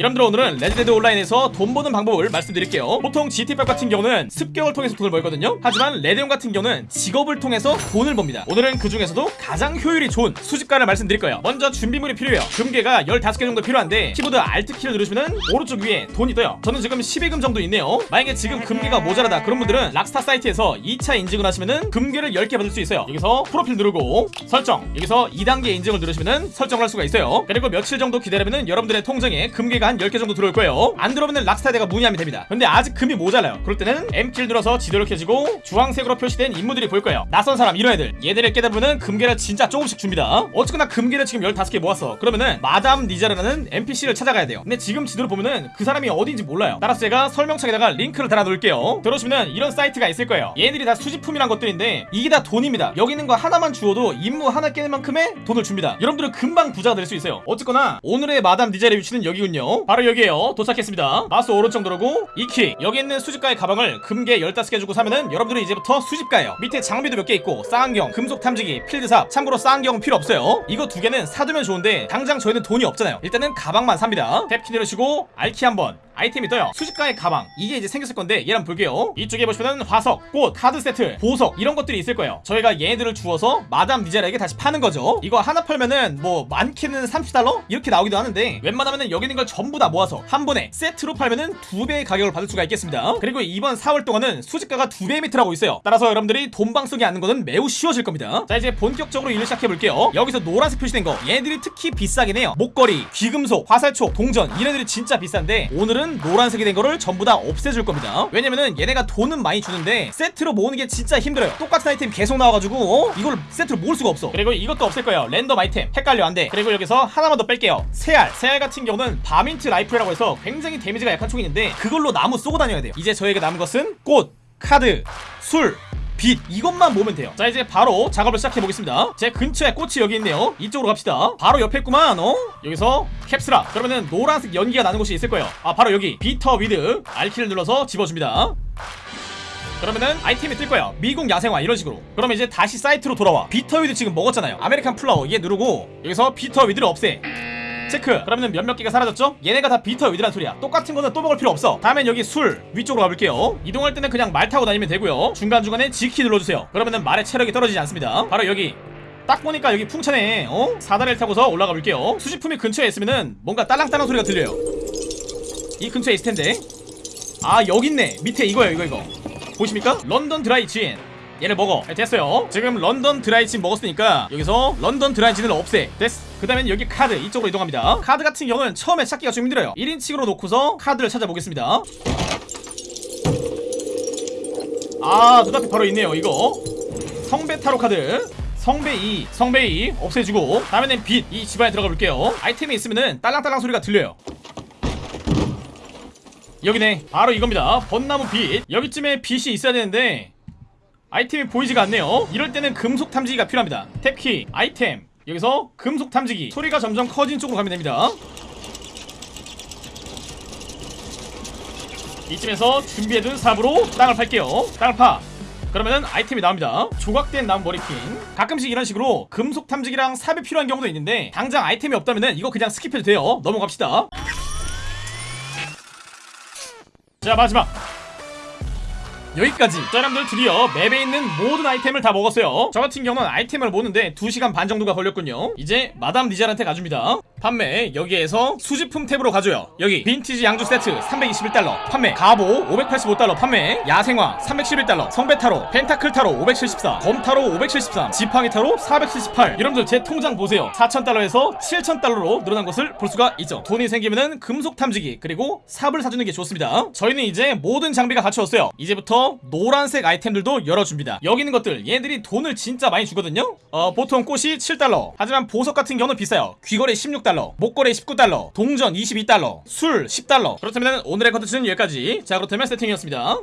여러분들 오늘은 레드데드 온라인에서 돈 버는 방법을 말씀드릴게요. 보통 GTA5 같은 경우는 습격을 통해서 돈을 벌거든요. 하지만 레드온 같은 경우는 직업을 통해서 돈을 법니다. 오늘은 그 중에서도 가장 효율이 좋은 수집가를 말씀드릴 거예요. 먼저 준비물이 필요해요. 금괴가 15개 정도 필요한데 키보드 Alt키를 누르시면 오른쪽 위에 돈이 떠요. 저는 지금 12금 정도 있네요. 만약에 지금 금괴가 모자라다. 그런 분들은 락스타 사이트에서 2차 인증을 하시면은 금괴를 10개 받을 수 있어요. 여기서 프로필 누르고 설정. 여기서 2단계 인증을 누르시면은 설정을 할 수가 있어요. 그리고 며칠 정도 기다리면은 여러분들의 통장에 금괴가 한 10개 정도 들어올 거예요. 안 들어오면 락스타에다가 문의하면 됩니다. 근데 아직 금이 모자라요. 그럴 때는 M키를 눌러서 지도를 켜시고 주황색으로 표시된 인물들이 보일 거예요. 낯선 사람 이런 애들. 얘들을 깨주면 금괴를 진짜 조금씩 줍니다. 어쨌거나 금괴를 지금 15개 모았어 그러면은 마담 니자르라는 NPC를 찾아가야 돼요. 근데 지금 지도를 보면은 그 사람이 어딘지 몰라요. 따라서 제가 설명창에다가 링크를 달아 놓을게요. 들어오시면 이런 사이트가 있을 거예요. 얘들이 다 수집품이란 것들인데 이게 다 돈입니다. 여기 있는 거 하나만 주워도 임무 하나 깨는 만큼의 돈을 줍니다. 여러분들은 금방 부자가 될 수 있어요. 어쨌거나 오늘의 마담 니자르의 위치는 여기군요 바로 여기에요. 도착했습니다. 마우스 오른쪽 누르고 E키 여기 있는 수집가의 가방을 금괴 15개 주고 사면은 여러분들은 이제부터 수집가예요. 밑에 장비도 몇 개 있고 쌍안경 금속 탐지기 필드삽 참고로 쌍안경은 필요 없어요. 이거 두 개는 사두면 좋은데 당장 저희는 돈이 없잖아요. 일단은 가방만 삽니다. Tab키 누르시고 R키 한번. 아이템이 떠요. 수집가의 가방. 이게 이제 생겼을 건데 얘랑 볼게요. 이쪽에 보시면은 화석, 꽃, 카드 세트, 보석 이런 것들이 있을 거예요. 저희가 얘네들을 주워서 마담 니자라에게 다시 파는 거죠. 이거 하나 팔면은 뭐 많게는 30달러? 이렇게 나오기도 하는데 웬만하면은 여기 있는 걸 전부 전부 다 모아서 한 번에 세트로 팔면은 두 배의 가격을 받을 수가 있겠습니다. 그리고 이번 4월 동안은 수집가가 두 배 밑이라고 있어요. 따라서 여러분들이 돈방석이 않는 거는 매우 쉬워질 겁니다. 자 이제 본격적으로 일을 시작해볼게요. 여기서 노란색 표시된 거. 얘들이 특히 비싸긴 해요. 목걸이, 귀금속, 화살촉, 동전 얘네들이 진짜 비싼데 오늘은 노란색이 된 거를 전부 다 없애줄 겁니다. 왜냐면은 얘네가 돈은 많이 주는데 세트로 모으는 게 진짜 힘들어요. 똑같은 아이템 계속 나와가지고 어? 이걸 세트로 모을 수가 없어. 그리고 이것도 없앨 거예요. 랜덤 아이템. 헷갈려 안돼. 그리고 여기서 하나만 더 뺄게요. 새알. 새알 같은 경우는 varmint rifle이라고 해서 굉장히 데미지가 약한 총이 있는데 그걸로 나무 쏘고 다녀야 돼요. 이제 저에게 남은 것은 꽃, 카드, 술, 빛 이것만 보면 돼요. 자 이제 바로 작업을 시작해보겠습니다. 제 근처에 꽃이 여기 있네요. 이쪽으로 갑시다. 바로 옆에 있구만. 어? 여기서 Caps Lock. 그러면은 노란색 연기가 나는 곳이 있을 거예요. 아 바로 여기. bitterweed. R키를 눌러서 집어줍니다. 그러면은 아이템이 뜰거예요. 미국 야생화 이런 식으로. 그러면 이제 다시 사이트로 돌아와. bitterweed 지금 먹었잖아요. American flower. 얘 누르고 여기서 bitterweed를 없애. 체크. 그러면은 몇몇 개가 사라졌죠? 얘네가 다 bitterweed란 소리야. 똑같은 거는 또 먹을 필요 없어. 다음엔 여기 술 위쪽으로 가볼게요. 이동할 때는 그냥 말 타고 다니면 되고요. 중간중간에 G키 눌러주세요. 그러면은 말의 체력이 떨어지지 않습니다. 바로 여기. 딱 보니까 여기 풍차네 어? 사다리를 타고서 올라가 볼게요. 수집품이 근처에 있으면은 뭔가 딸랑딸랑 소리가 들려요. 이 근처에 있을 텐데. 아 여기 있네. 밑에 이거예요 이거 이거. 보이십니까? London dry gin 얘를 먹어. 네, 됐어요. 지금 London dry gin 먹었으니까 여기서 London dry gin을 없애. 됐어 그 다음엔 여기 카드. 이쪽으로 이동합니다. 카드 같은 경우는 처음에 찾기가 좀 힘들어요. 1인칭으로 놓고서 카드를 찾아보겠습니다. 아 눈앞에 바로 있네요 이거. 성배 타로 카드. 성배 2 성배 2 없애주고 다음에는 빛. 이 집안에 들어가 볼게요. 아이템이 있으면은 딸랑딸랑 소리가 들려요. 여기네. 바로 이겁니다. 벚나무 빗. 여기쯤에 빗이 있어야 되는데 아이템이 보이지가 않네요. 이럴 때는 금속 탐지기가 필요합니다. Tab키 아이템. 여기서 금속 탐지기. 소리가 점점 커진 쪽으로 가면 됩니다. 이쯤에서 준비해둔 삽으로 땅을 팔게요. 땅을 파. 그러면은 아이템이 나옵니다. 조각된 나무 머리핀. 가끔씩 이런 식으로 금속 탐지기랑 삽이 필요한 경우도 있는데 당장 아이템이 없다면은 이거 그냥 skip해도 돼요. 넘어갑시다. 자 마지막 여기까지. 자 여러분들 드디어 맵에 있는 모든 아이템을 다 먹었어요. 저 같은 경우는 아이템을 모는데 2시간 반 정도가 걸렸군요. 이제 마담 니잘한테 가줍니다 판매 여기에서 수집품 탭으로 가줘요. 여기 빈티지 양주 세트 321달러 판매. 가보 585달러 판매. 야생화 311달러. 성배타로 펜타클타로 574 검타로 573 지팡이타로 478 여러분들 제 통장 보세요. 4천달러에서 7천달러로 늘어난 것을 볼 수가 있죠. 돈이 생기면은 금속 탐지기 그리고 삽을 사주는 게 좋습니다. 저희는 이제 모든 장비가 갖추었어요. 이제부터 노란색 아이템들도 열어줍니다. 여기 있는 것들 얘네들이 돈을 진짜 많이 주거든요? 어 보통 꽃이 7달러. 하지만 보석 같은 경우는 비싸요. 귀걸이 16달러 목걸이 19달러 동전 22달러 술 10달러. 그렇다면 오늘의 컨텐츠는 여기까지. 자 그렇다면 세팅이었습니다